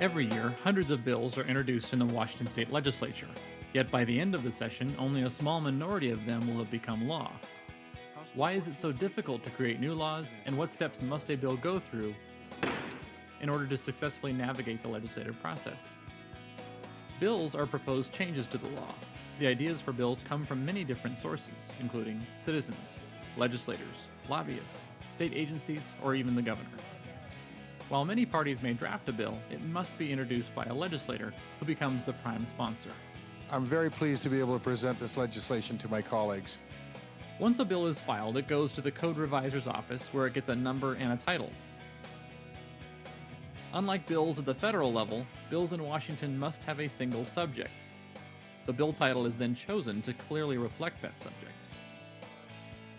Every year, hundreds of bills are introduced in the Washington state legislature. Yet by the end of the session, only a small minority of them will have become law. Why is it so difficult to create new laws, and what steps must a bill go through in order to successfully navigate the legislative process? Bills are proposed changes to the law. The ideas for bills come from many different sources, including citizens, legislators, lobbyists, state agencies, or even the governor. While many parties may draft a bill, it must be introduced by a legislator who becomes the prime sponsor. I'm very pleased to be able to present this legislation to my colleagues. Once a bill is filed, it goes to the code revisor's office where it gets a number and a title. Unlike bills at the federal level, bills in Washington must have a single subject. The bill title is then chosen to clearly reflect that subject.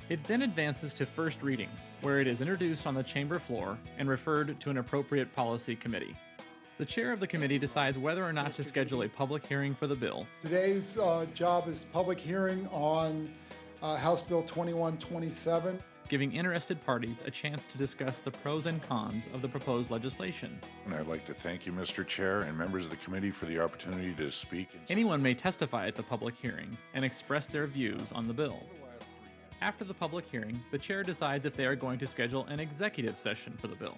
It then advances to first reading, where it is introduced on the chamber floor and referred to an appropriate policy committee. The chair of the committee decides whether or not to schedule a public hearing for the bill. Today's uh, job is public hearing on uh, House Bill 2127. giving interested parties a chance to discuss the pros and cons of the proposed legislation. And I'd like to thank you, Mr. Chair, and members of the committee for the opportunity to speak. Anyone may testify at the public hearing and express their views on the bill. After the public hearing, the chair decides if they are going to schedule an executive session for the bill.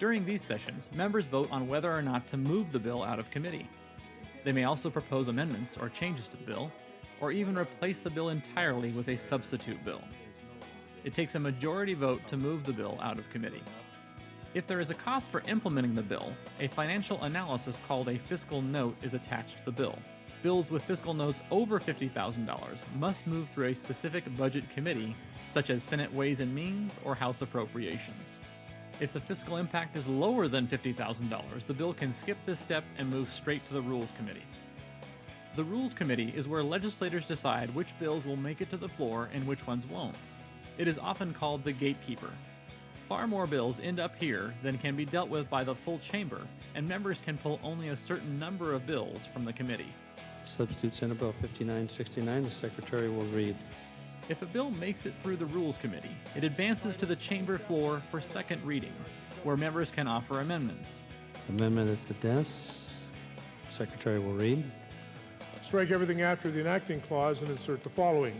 During these sessions, members vote on whether or not to move the bill out of committee. They may also propose amendments or changes to the bill, or even replace the bill entirely with a substitute bill. It takes a majority vote to move the bill out of committee. If there is a cost for implementing the bill, a financial analysis called a fiscal note is attached to the bill. Bills with fiscal notes over $50,000 must move through a specific budget committee, such as Senate Ways and Means or House Appropriations. If the fiscal impact is lower than $50,000, the bill can skip this step and move straight to the Rules Committee. The Rules Committee is where legislators decide which bills will make it to the floor and which ones won't. It is often called the gatekeeper. Far more bills end up here than can be dealt with by the full chamber, and members can pull only a certain number of bills from the committee. Substitute Senate Bill 5969, the Secretary will read. If a bill makes it through the Rules Committee, it advances to the chamber floor for second reading, where members can offer amendments. Amendment at the desk, Secretary will read. Strike everything after the enacting clause and insert the following.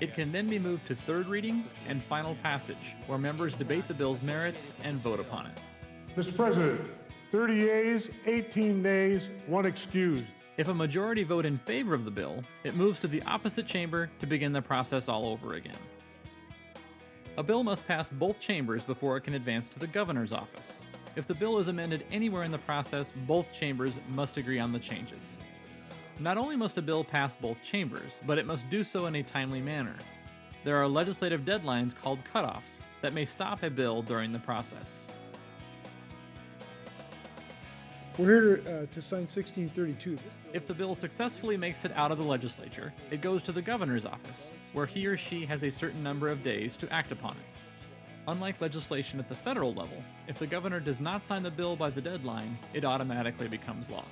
It can then be moved to third reading and final passage, where members debate the bill's merits and vote upon it. Mr. President, 30 yeas, 18 nays, one excused. If a majority vote in favor of the bill, it moves to the opposite chamber to begin the process all over again. A bill must pass both chambers before it can advance to the governor's office. If the bill is amended anywhere in the process, both chambers must agree on the changes. Not only must a bill pass both chambers, but it must do so in a timely manner. There are legislative deadlines called cutoffs that may stop a bill during the process. We're here uh, to sign 1632. If the bill successfully makes it out of the legislature, it goes to the governor's office, where he or she has a certain number of days to act upon it. Unlike legislation at the federal level, if the governor does not sign the bill by the deadline, it automatically becomes law.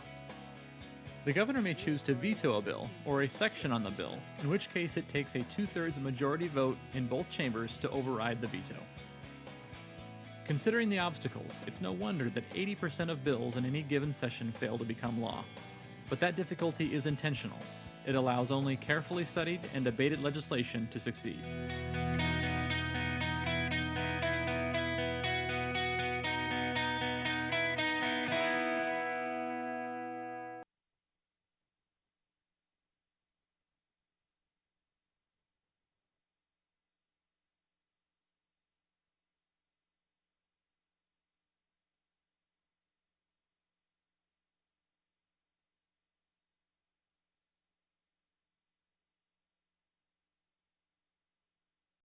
The governor may choose to veto a bill or a section on the bill, in which case it takes a two thirds majority vote in both chambers to override the veto. Considering the obstacles, it's no wonder that 80% of bills in any given session fail to become law. But that difficulty is intentional. It allows only carefully studied and debated legislation to succeed.